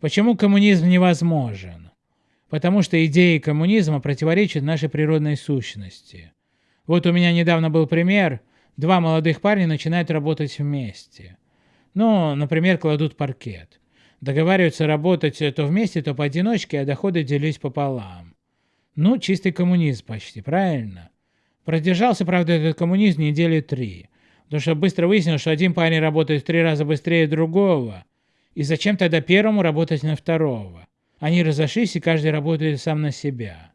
Почему коммунизм невозможен? Потому что идеи коммунизма противоречат нашей природной сущности. Вот у меня недавно был пример. Два молодых парня начинают работать вместе. Ну, например, кладут паркет. Договариваются работать то вместе, то поодиночке, а доходы делить пополам. Ну, чистый коммунизм почти, правильно? Продержался, правда, этот коммунизм недели три. Потому что быстро выяснилось, что один парень работает в три раза быстрее другого. И зачем тогда первому работать на второго? Они разошлись, и каждый работает сам на себя.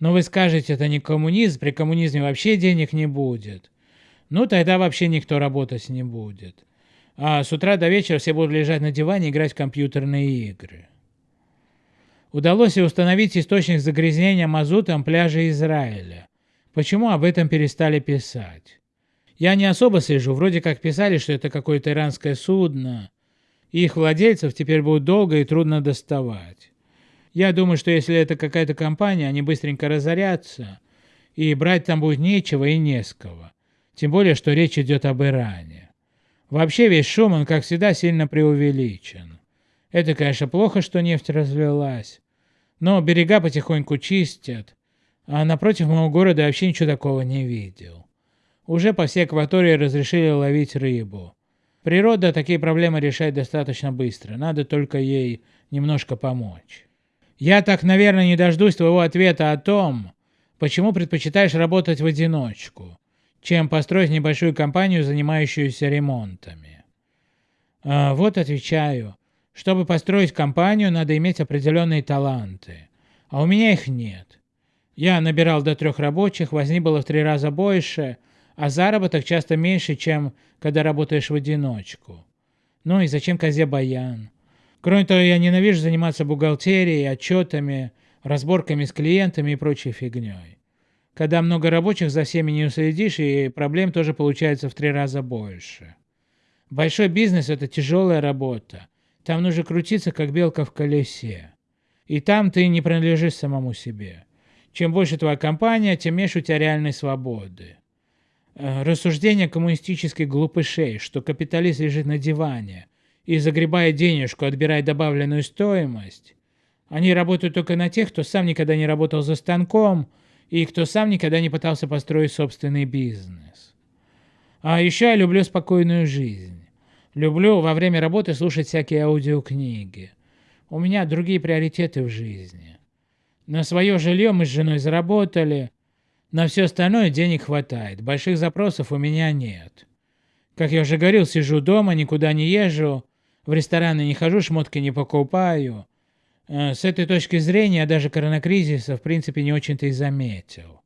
Но вы скажете, это не коммунизм, при коммунизме вообще денег не будет. Ну, тогда вообще никто работать не будет. А с утра до вечера все будут лежать на диване и играть в компьютерные игры. Удалось и установить источник загрязнения мазутом пляжа Израиля. Почему об этом перестали писать? Я не особо слежу, вроде как писали, что это какое-то иранское судно, их владельцев теперь будет долго и трудно доставать. Я думаю, что если это какая-то компания, они быстренько разорятся, и брать там будет нечего и не с кого. Тем более, что речь идет об Иране. Вообще весь шум, он, как всегда, сильно преувеличен. Это, конечно, плохо, что нефть разлилась, но берега потихоньку чистят, а напротив моего города вообще ничего такого не видел. Уже по всей акватории разрешили ловить рыбу. Природа такие проблемы решает достаточно быстро, надо только ей немножко помочь. Я так, наверное, не дождусь твоего ответа о том, почему предпочитаешь работать в одиночку, чем построить небольшую компанию, занимающуюся ремонтами. А, вот отвечаю. Чтобы построить компанию, надо иметь определенные таланты. А у меня их нет. Я набирал до трех рабочих, возни было в три раза больше – а заработок часто меньше, чем когда работаешь в одиночку. Ну и зачем козе баян? Кроме того, я ненавижу заниматься бухгалтерией, отчетами, разборками с клиентами и прочей фигней. Когда много рабочих, за всеми не уследишь, и проблем тоже получается в три раза больше. Большой бизнес – это тяжелая работа. Там нужно крутиться, как белка в колесе. И там ты не принадлежишь самому себе. Чем больше твоя компания, тем меньше у тебя реальной свободы. Э, рассуждение коммунистических глупышей, что капиталист лежит на диване и загребает денежку, отбирая добавленную стоимость, они работают только на тех, кто сам никогда не работал за станком и кто сам никогда не пытался построить собственный бизнес. А еще я люблю спокойную жизнь. Люблю во время работы слушать всякие аудиокниги. У меня другие приоритеты в жизни. На свое жилье мы с женой заработали, на все остальное денег хватает, больших запросов у меня нет. Как я уже говорил, сижу дома, никуда не езжу, в рестораны не хожу, шмотки не покупаю. Э, с этой точки зрения я даже коронакризиса в принципе не очень-то и заметил.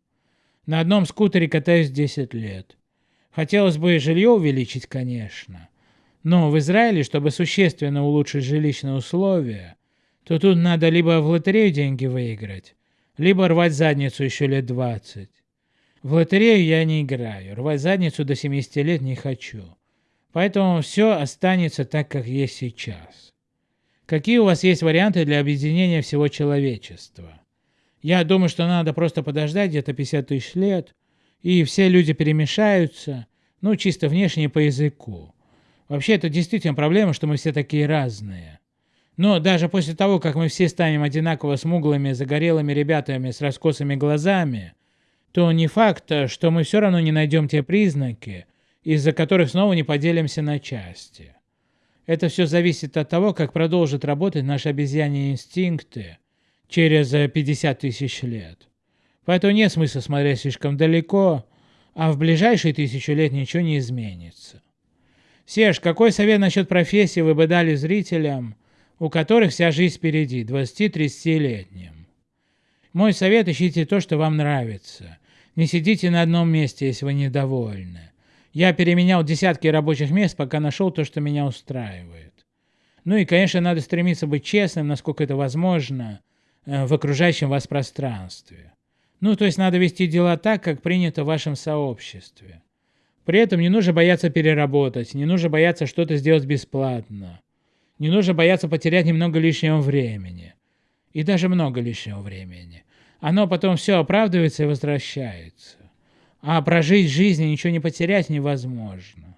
На одном скутере катаюсь 10 лет. Хотелось бы жилье увеличить, конечно. Но в Израиле, чтобы существенно улучшить жилищные условия, то тут надо либо в лотерею деньги выиграть, либо рвать задницу еще лет 20. В лотерею я не играю, рвать задницу до 70 лет не хочу. Поэтому все останется так, как есть сейчас. Какие у вас есть варианты для объединения всего человечества? Я думаю, что надо просто подождать где-то 50 тысяч лет, и все люди перемешаются, ну, чисто внешне по языку. Вообще, это действительно проблема, что мы все такие разные. Но даже после того, как мы все станем одинаково смуглыми, загорелыми ребятами с раскосыми глазами, то не факт, что мы все равно не найдем те признаки, из-за которых снова не поделимся на части. Это все зависит от того, как продолжат работать наши обезьяньи инстинкты через 50 тысяч лет. Поэтому нет смысла смотреть слишком далеко, а в ближайшие тысячу лет ничего не изменится. Серж, какой совет насчет профессии вы бы дали зрителям, у которых вся жизнь впереди, 20-30-летним. Мой совет – ищите то, что вам нравится. Не сидите на одном месте, если вы недовольны. Я переменял десятки рабочих мест, пока нашел то, что меня устраивает. Ну и, конечно, надо стремиться быть честным, насколько это возможно, э, в окружающем вас пространстве. Ну, то есть надо вести дела так, как принято в вашем сообществе. При этом не нужно бояться переработать, не нужно бояться что-то сделать бесплатно. Не нужно бояться потерять немного лишнего времени. И даже много лишнего времени. Оно потом все оправдывается и возвращается. А прожить жизнь и ничего не потерять невозможно.